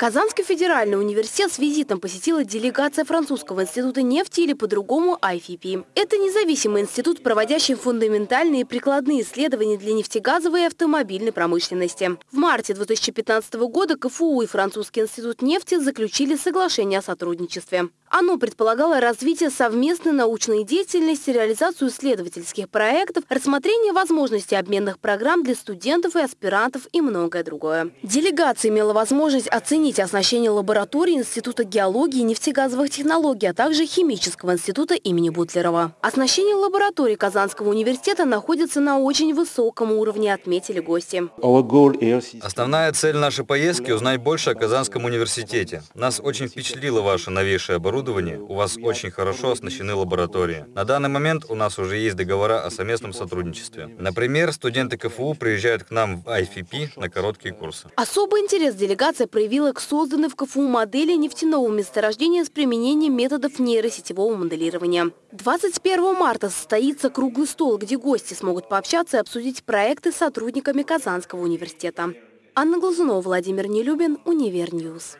Казанский федеральный университет с визитом посетила делегация Французского института нефти или по-другому IFP. Это независимый институт, проводящий фундаментальные и прикладные исследования для нефтегазовой и автомобильной промышленности. В марте 2015 года КФУ и Французский институт нефти заключили соглашение о сотрудничестве. Оно предполагало развитие совместной научной деятельности, реализацию исследовательских проектов, рассмотрение возможностей обменных программ для студентов и аспирантов и многое другое. Делегация имела возможность оценить оснащение лаборатории Института геологии и нефтегазовых технологий, а также Химического института имени Бутлерова. Оснащение лаборатории Казанского университета находится на очень высоком уровне, отметили гости. Основная цель нашей поездки – узнать больше о Казанском университете. Нас очень впечатлило ваше новейшее оборудование, у вас очень хорошо оснащены лаборатории. На данный момент у нас уже есть договора о совместном сотрудничестве. Например, студенты КФУ приезжают к нам в IFP на короткие курсы. Особый интерес делегация проявила к созданы в КФУ модели нефтяного месторождения с применением методов нейросетевого моделирования. 21 марта состоится круглый стол, где гости смогут пообщаться и обсудить проекты с сотрудниками Казанского университета. Анна Глазунова, Владимир Нелюбин, Универньюз.